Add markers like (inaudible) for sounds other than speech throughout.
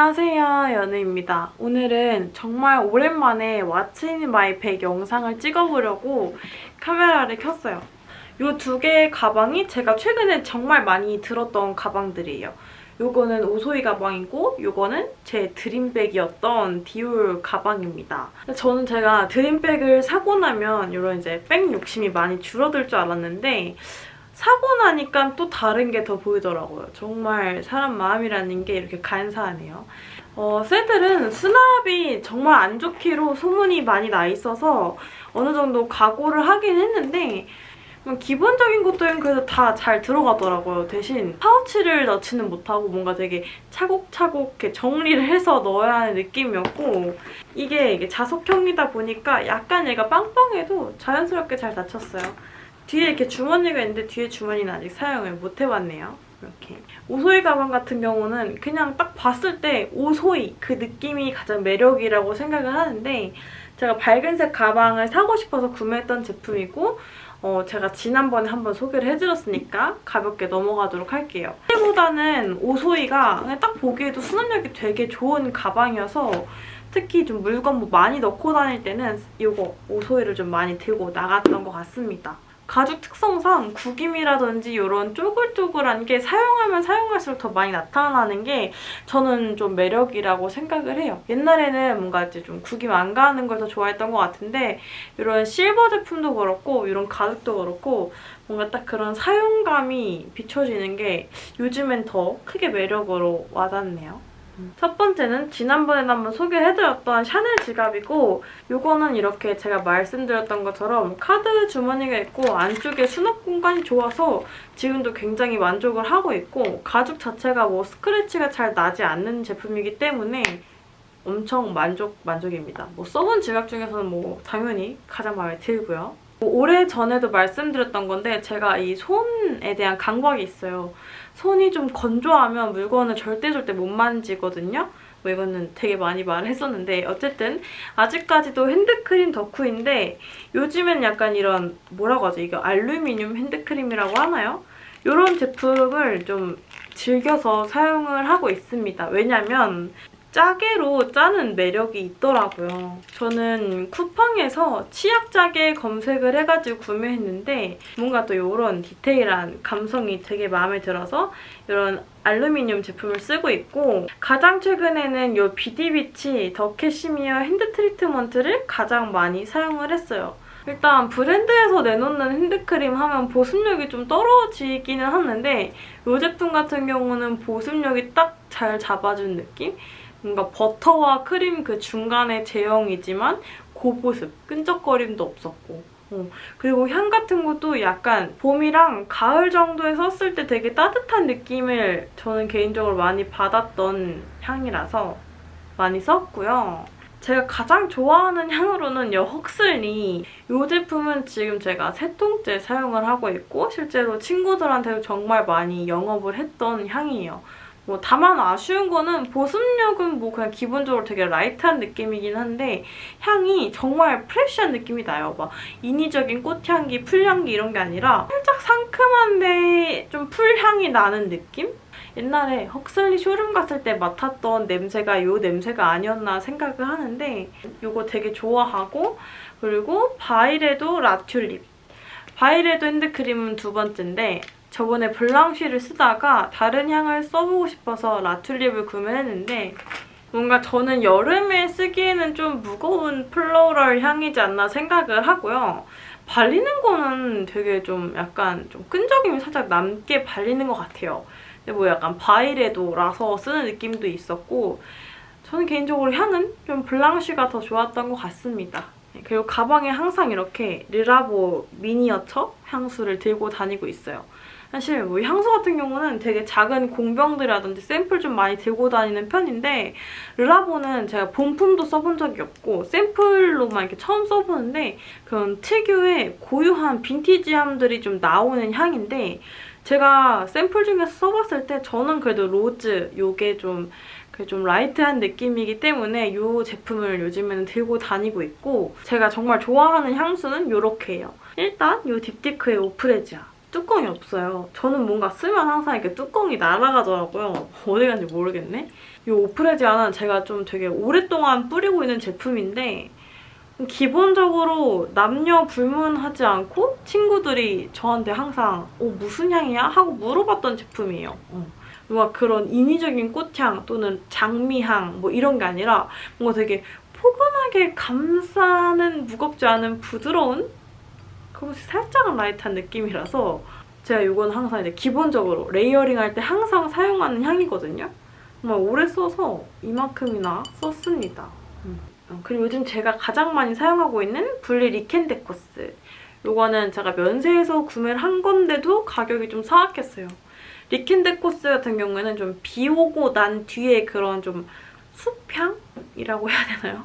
안녕하세요 연우입니다. 오늘은 정말 오랜만에 in my bag 영상을 찍어보려고 카메라를 켰어요. 이 두 개의 가방이 제가 최근에 정말 많이 들었던 가방들이에요. 요거는 오소이 가방이고 요거는 제 드림백이었던 디올 가방입니다. 저는 제가 드림백을 사고 나면 이런 이제 백 욕심이 많이 줄어들 줄 알았는데 사고 나니까 또 다른 게 더 보이더라고요. 정말 사람 마음이라는 게 이렇게 간사하네요. 어, 새들은 수납이 정말 안 좋기로 소문이 많이 나 있어서 어느 정도 각오를 하긴 했는데 기본적인 것들은 그래도 다잘 들어가더라고요. 대신 파우치를 넣지는 못하고 뭔가 되게 차곡차곡 이렇게 정리를 해서 넣어야 하는 느낌이었고 이게, 이게 자석형이다 보니까 약간 얘가 빵빵해도 자연스럽게 잘 닫혔어요. 뒤에 이렇게 주머니가 있는데 뒤에 주머니는 아직 사용을 못 해봤네요. 이렇게. 오소이 가방 같은 경우는 그냥 딱 봤을 때 오소이 그 느낌이 가장 매력이라고 생각을 하는데 제가 밝은색 가방을 사고 싶어서 구매했던 제품이고 어, 제가 지난번에 한번 소개를 해드렸으니까 가볍게 넘어가도록 할게요. 보다는 오소이가 딱 보기에도 수납력이 되게 좋은 가방이어서 특히 좀 물건 뭐 많이 넣고 다닐 때는 이거 오소이를 좀 많이 들고 나갔던 것 같습니다. 가죽 특성상 구김이라든지 이런 쪼글쪼글한 게 사용하면 사용할수록 더 많이 나타나는 게 저는 좀 매력이라고 생각을 해요. 옛날에는 뭔가 이제 좀 구김 안 가는 걸 더 좋아했던 것 같은데 이런 실버 제품도 그렇고 이런 가죽도 그렇고 뭔가 딱 그런 사용감이 비춰지는 게 요즘엔 더 크게 매력으로 와닿네요. 첫 번째는 지난번에 한번 소개해드렸던 샤넬 지갑이고 이거는 이렇게 제가 말씀드렸던 것처럼 카드 주머니가 있고 안쪽에 수납 공간이 좋아서 지금도 굉장히 만족을 하고 있고 가죽 자체가 뭐 스크래치가 잘 나지 않는 제품이기 때문에 엄청 만족, 만족입니다. 뭐 써본 지갑 중에서는 뭐 당연히 가장 마음에 들고요. 뭐 오래 전에도 말씀드렸던 건데 제가 이 손에 대한 강박이 있어요. 손이 좀 건조하면 물건을 절대 절대 못 만지거든요. 뭐 이거는 되게 많이 말했었는데 어쨌든 아직까지도 핸드크림 덕후인데 요즘엔 약간 이런 뭐라고 하죠? 이거 알루미늄 핸드크림이라고 하나요? 이런 제품을 좀 즐겨서 사용을 하고 있습니다. 왜냐면 짜게로 짜는 매력이 있더라고요. 저는 쿠팡에서 치약 짜게 검색을 해가지고 구매했는데 뭔가 또 이런 디테일한 감성이 되게 마음에 들어서 이런 알루미늄 제품을 쓰고 있고 가장 최근에는 이 비디비치 더 캐시미어 핸드 트리트먼트를 가장 많이 사용을 했어요. 일단 브랜드에서 내놓는 핸드크림 하면 보습력이 좀 떨어지기는 하는데 이 제품 같은 경우는 보습력이 딱 잘 잡아준 느낌? 뭔가 버터와 크림 그 중간의 제형이지만 고보습, 끈적거림도 없었고 어. 그리고 향 같은 것도 약간 봄이랑 가을 정도에 썼을 때 되게 따뜻한 느낌을 저는 개인적으로 많이 받았던 향이라서 많이 썼고요. 제가 가장 좋아하는 향으로는 이 헉슬리 이 제품은 지금 제가 세 통째 사용을 하고 있고 실제로 친구들한테도 정말 많이 영업을 했던 향이에요. 뭐 다만 아쉬운 거는 보습력은 뭐 그냥 기본적으로 되게 light한 느낌이긴 한데 향이 정말 fresh한 느낌이 나요. 막 인위적인 꽃향기, 풀향기 이런 게 아니라 살짝 상큼한데 좀 풀향이 나는 느낌? 옛날에 헉슬리 쇼룸 갔을 때 맡았던 냄새가 이 냄새가 아니었나 생각을 하는데 이거 되게 좋아하고 그리고 바이레도 라튤립 바이레도 핸드크림은 두 번째인데 저번에 블랑쉬를 쓰다가 다른 향을 써보고 싶어서 라튤립을 구매했는데 뭔가 저는 여름에 쓰기에는 좀 무거운 floral 향이지 않나 생각을 하고요. 발리는 거는 되게 좀 약간 좀 끈적임이 살짝 남게 발리는 것 같아요. 근데 뭐 약간 바이레도라서 쓰는 느낌도 있었고 저는 개인적으로 향은 좀 블랑쉬가 더 좋았던 것 같습니다. 그리고 가방에 항상 이렇게 르라보 미니어처 향수를 들고 다니고 있어요. 사실 뭐 향수 같은 경우는 되게 작은 공병들이라든지 샘플 좀 많이 들고 다니는 편인데 르라보는 제가 본품도 써본 적이 없고 샘플로만 이렇게 처음 써보는데 그런 특유의 고유한 빈티지함들이 좀 나오는 향인데 제가 샘플 중에서 써봤을 때 저는 그래도 로즈 요게 좀, 좀 light한 느낌이기 때문에 이 제품을 요즘에는 들고 다니고 있고 제가 정말 좋아하는 향수는 이렇게예요. 일단 이 딥티크의 오프레지아 뚜껑이 없어요. 저는 뭔가 쓰면 항상 이렇게 뚜껑이 날아가더라고요. 어디 간지 모르겠네. 이 오프레지아는 제가 좀 되게 오랫동안 뿌리고 있는 제품인데 기본적으로 남녀 불문하지 않고 친구들이 저한테 항상 어, 무슨 향이야? 하고 물어봤던 제품이에요. 어. 뭔가 그런 인위적인 꽃향 또는 장미향 뭐 이런 게 아니라 뭔가 되게 포근하게 감싸는 무겁지 않은 부드러운 그것이 살짝 light한 느낌이라서 제가 이건 항상 이제 기본적으로 layering 할 때 항상 사용하는 향이거든요. 정말 오래 써서 이만큼이나 썼습니다. 음. 그리고 요즘 제가 가장 많이 사용하고 있는 불리 리켄데코스. 이거는 제가 면세에서 구매를 한 건데도 가격이 좀 사악했어요. 리켄데코스 같은 경우에는 좀 비 오고 난 뒤에 그런 좀 숲향이라고 해야 되나요?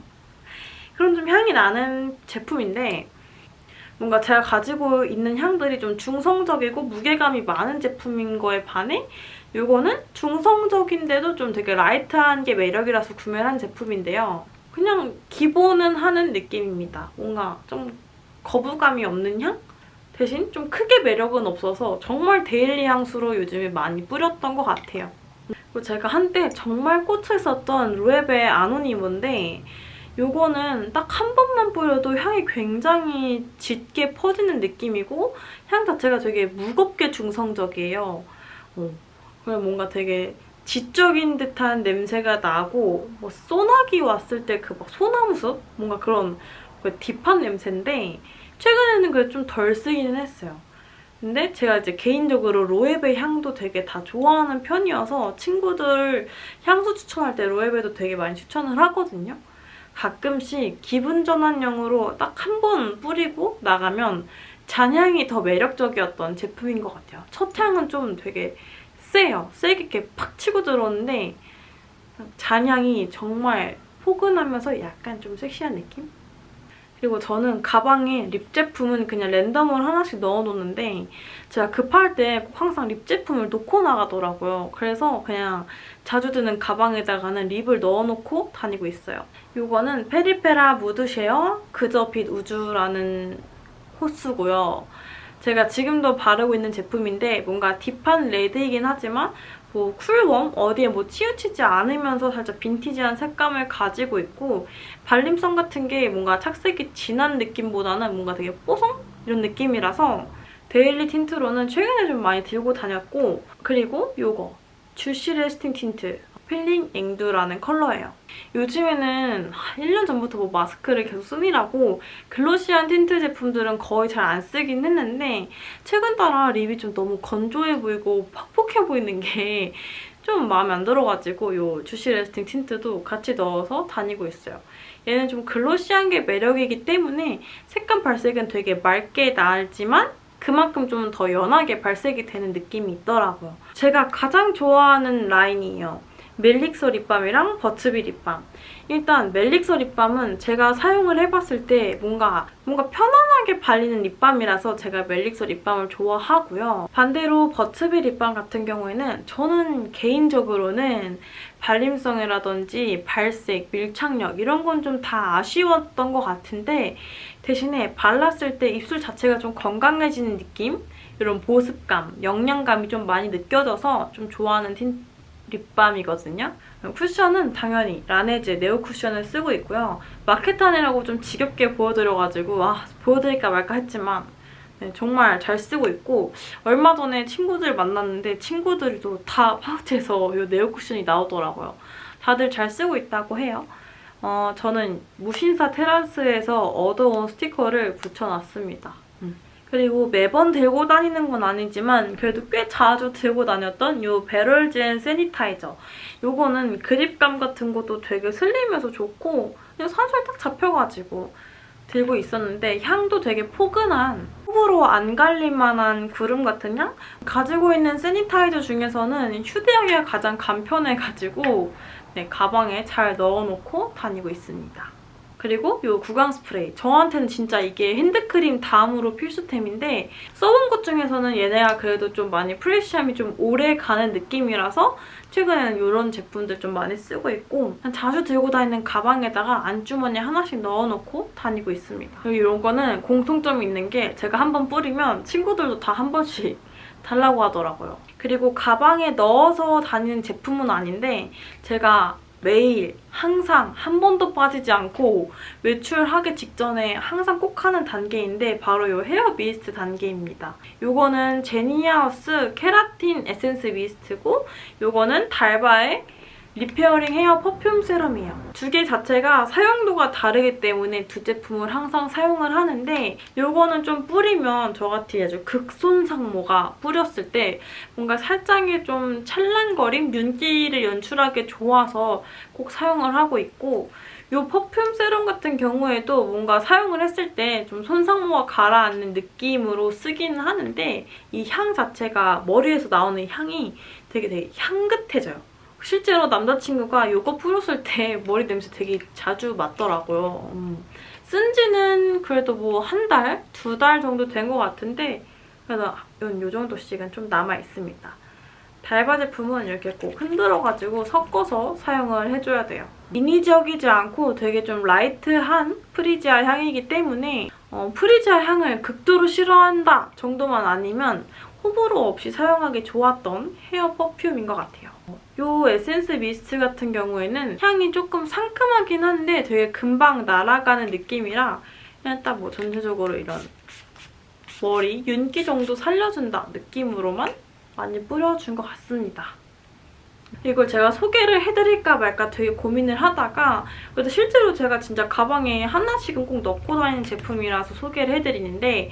그런 좀 향이 나는 제품인데 뭔가 제가 가지고 있는 향들이 좀 중성적이고 무게감이 많은 제품인 거에 반해 이거는 중성적인데도 좀 되게 light한 게 매력이라서 구매를 한 제품인데요. 그냥 기본은 하는 느낌입니다. 뭔가 좀 거부감이 없는 향? 대신 좀 크게 매력은 없어서 정말 daily 향수로 요즘에 많이 뿌렸던 것 같아요. 그리고 제가 한때 정말 꽂혀 있었던 로에베 아노니모인데 이거는 딱 한 번만 뿌려도 향이 굉장히 짙게 퍼지는 느낌이고 향 자체가 되게 무겁게 중성적이에요. 어. 그냥 뭔가 되게 지적인 듯한 냄새가 나고 뭐 소나기 왔을 때 그 막 소나무숲? 뭔가 그런 그 딥한 냄새인데 최근에는 그래 좀덜 쓰기는 했어요. 근데 제가 이제 개인적으로 로에베 향도 되게 다 좋아하는 편이어서 친구들 향수 추천할 때 로에베도 되게 많이 추천을 하거든요. 가끔씩 기분 전환용으로 딱 한 번 뿌리고 나가면 잔향이 더 매력적이었던 제품인 것 같아요. 첫 향은 좀 되게 세요. 세게 이렇게 팍 치고 들어오는데 잔향이 정말 포근하면서 약간 좀 섹시한 느낌? 그리고 저는 가방에 lip 제품은 그냥 랜덤으로 하나씩 넣어놓는데 제가 급할 때 꼭 항상 lip 제품을 놓고 나가더라고요. 그래서 그냥 자주 드는 가방에다가는 lip을 넣어놓고 다니고 있어요. 이거는 페리페라 무드쉐어 그저 빛 우주라는 호수고요. 제가 지금도 바르고 있는 제품인데 뭔가 deep한 레드이긴 하지만 뭐 cool warm 어디에 뭐 치우치지 않으면서 살짝 빈티지한 색감을 가지고 있고 발림성 같은 게 뭔가 착색이 진한 느낌보다는 뭔가 되게 뽀송? 이런 느낌이라서 daily tint로는 최근에 좀 많이 들고 다녔고 그리고 이거 Juicy Lasting Tint peeling 앵두라는 컬러예요. 요즘에는 1년 전부터 뭐 마스크를 계속 쓰느라고 glossy한 tint 제품들은 거의 잘 안 쓰긴 했는데 최근 따라 lip이 좀 너무 건조해 보이고 퍽퍽해 보이는 게 좀 마음에 안 들어가지고 이 Juicy Lasting Tint도 같이 넣어서 다니고 있어요. 얘는 좀 glossy한 게 매력이기 때문에 색감 발색은 되게 맑게 나지만 그만큼 좀 더 연하게 발색이 되는 느낌이 있더라고요. 제가 가장 좋아하는 라인이에요. 멜릭서 lip balm이랑 버츠비 lip balm. 일단 멜릭서 lip balm은 제가 사용을 해봤을 때 뭔가 뭔가 편안하게 발리는 lip balm이라서 제가 멜릭서 lip balm을 좋아하고요. 반대로 버츠비 lip balm 같은 경우에는 저는 개인적으로는 발림성이라든지 발색, 밀착력 이런 건 좀 다 아쉬웠던 것 같은데 대신에 발랐을 때 입술 자체가 좀 건강해지는 느낌? 이런 보습감, 영양감이 좀 많이 느껴져서 좀 좋아하는 틴 립밤이거든요. 쿠션은 당연히 라네즈 네오 쿠션을 쓰고 있고요. 마케탄이라고 좀 지겹게 보여드려가지고 아 보여드릴까 말까 했지만 네, 정말 잘 쓰고 있고 얼마 전에 친구들 만났는데 친구들도 다 파우치에서 이 네오 쿠션이 나오더라고요. 다들 잘 쓰고 있다고 해요. 어, 저는 무신사 테라스에서 얻어온 스티커를 붙여놨습니다. 그리고 매번 들고 다니는 건 아니지만 그래도 꽤 자주 들고 다녔던 이 베럴젠 세니타이저. 이거는 그립감 같은 것도 되게 슬림해서 좋고 그냥 살살 딱 잡혀가지고 들고 있었는데 향도 되게 포근한 호불호 안 갈릴 만한 구름 같은 향? 가지고 있는 세니타이저 중에서는 휴대하기가 가장 간편해가지고 네, 가방에 잘 넣어놓고 다니고 있습니다. 그리고 이 구강 스프레이. 저한테는 진짜 이게 핸드크림 다음으로 필수템인데 써본 것 중에서는 얘네가 그래도 좀 많이 프레쉬함이 좀 오래 가는 느낌이라서 최근에는 이런 제품들 좀 많이 쓰고 있고 자주 들고 다니는 가방에다가 안주머니 하나씩 넣어놓고 다니고 있습니다. 그리고 이런 거는 공통점이 있는 게 제가 한 번 뿌리면 친구들도 다 한 번씩 (laughs) 달라고 하더라고요. 그리고 가방에 넣어서 다니는 제품은 아닌데 제가 매일 항상 한 번도 빠지지 않고 외출하기 직전에 항상 꼭 하는 단계인데 바로 이 hair mist 단계입니다. 이거는 제니하우스 케라틴 에센스 mist고 이거는 달바의 repairing hair perfume serum이에요. 두 개 자체가 사용도가 다르기 때문에 두 제품을 항상 사용을 하는데 이거는 좀 뿌리면 저같이 아주 극손상모가 뿌렸을 때 뭔가 살짝의 좀 찰랑거림, 윤기를 연출하기 좋아서 꼭 사용을 하고 있고 이 퍼퓸 세럼 같은 경우에도 뭔가 사용을 했을 때 좀 손상모가 가라앉는 느낌으로 쓰기는 하는데 이 향 자체가 머리에서 나오는 향이 되게 되게 향긋해져요. 실제로 남자친구가 이거 뿌렸을 때 머리 냄새 되게 자주 맡더라고요. 음. 쓴 지는 그래도 뭐 한 달, 두 달 정도 된 것 같은데 그래서 요 정도씩은 좀 남아있습니다. 달바 제품은 이렇게 꼭 흔들어가지고 섞어서 사용을 해줘야 돼요. 인위적이지 않고 되게 좀 light한 프리지아 향이기 때문에 어, 프리지아 향을 극도로 싫어한다 정도만 아니면 호불호 없이 사용하기 좋았던 헤어 퍼퓸인 것 같아요. 이 에센스 미스트 같은 경우에는 향이 조금 상큼하긴 한데 되게 금방 날아가는 느낌이라 그냥 딱 뭐 전체적으로 이런 머리 윤기 정도 살려준다 느낌으로만 많이 뿌려준 것 같습니다. 이걸 제가 소개를 해드릴까 말까 되게 고민을 하다가 그래도 실제로 제가 진짜 가방에 하나씩은 꼭 넣고 다니는 제품이라서 소개를 해드리는데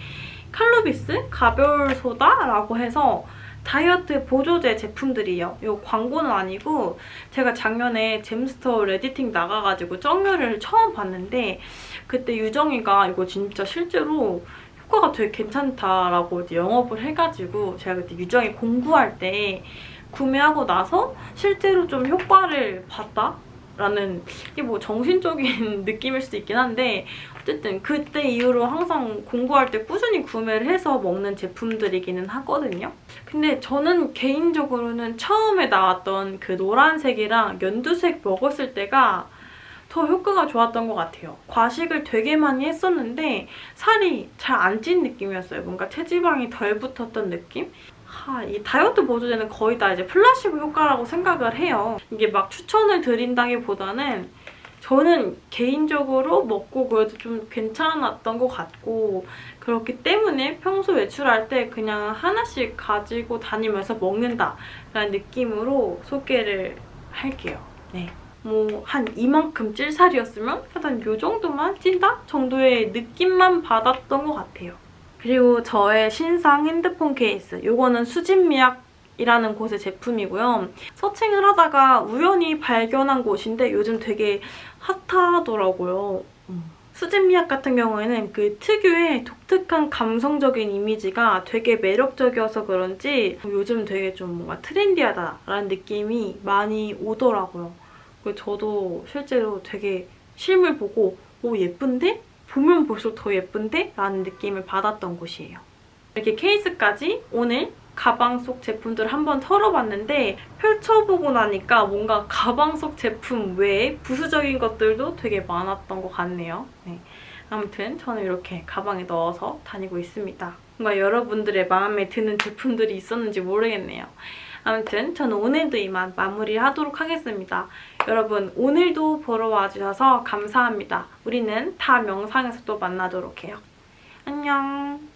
칼로비스 가벼울 소다라고 해서 다이어트 보조제 제품들이에요. 이거 광고는 아니고 제가 작년에 잼스터 레디팅 나가가지고 정렬을 처음 봤는데 그때 유정이가 이거 진짜 실제로 효과가 되게 괜찮다라고 영업을 해가지고 제가 그때 유정이 공부할 때 구매하고 나서 실제로 좀 효과를 봤다? 라는 이게 뭐 정신적인 (laughs) 느낌일 수도 있긴 한데 어쨌든 그때 이후로 항상 공부할 때 꾸준히 구매를 해서 먹는 제품들이기는 하거든요. 근데 저는 개인적으로는 처음에 나왔던 그 노란색이랑 연두색 먹었을 때가 더 효과가 좋았던 것 같아요. 과식을 되게 많이 했었는데 살이 잘 안 찐 느낌이었어요. 뭔가 체지방이 덜 붙었던 느낌? 하, 이 다이어트 보조제는 거의 다 이제 플라시보 효과라고 생각을 해요. 이게 막 추천을 드린다기보다는 저는 개인적으로 먹고 그래도 좀 괜찮았던 것 같고 그렇기 때문에 평소 외출할 때 그냥 하나씩 가지고 다니면서 먹는다라는 느낌으로 소개를 할게요. 네. 뭐 한 이만큼 찔 살이었으면 한 요 정도만 찐다? 정도의 느낌만 받았던 것 같아요. 그리고 저의 신상 핸드폰 케이스. 이거는 수진미약 이라는 곳의 제품이고요. 서칭을 하다가 우연히 발견한 곳인데 요즘 되게 핫하더라고요. 음. 수진미약 같은 경우에는 그 특유의 독특한 감성적인 이미지가 되게 매력적이어서 그런지 요즘 되게 좀 뭔가 트렌디하다라는 느낌이 많이 오더라고요. 저도 실제로 되게 실물 보고 오 예쁜데? 보면 볼수록 더 예쁜데? 라는 느낌을 받았던 곳이에요. 이렇게 케이스까지 오늘 가방 속 제품들을 한번 털어봤는데 펼쳐보고 나니까 뭔가 가방 속 제품 외에 부수적인 것들도 되게 많았던 것 같네요. 네. 아무튼 저는 이렇게 가방에 넣어서 다니고 있습니다. 뭔가 여러분들의 마음에 드는 제품들이 있었는지 모르겠네요. 아무튼 저는 오늘도 이만 마무리하도록 하겠습니다. 여러분 오늘도 보러 와주셔서 감사합니다. 우리는 다음 영상에서 또 만나도록 해요. 안녕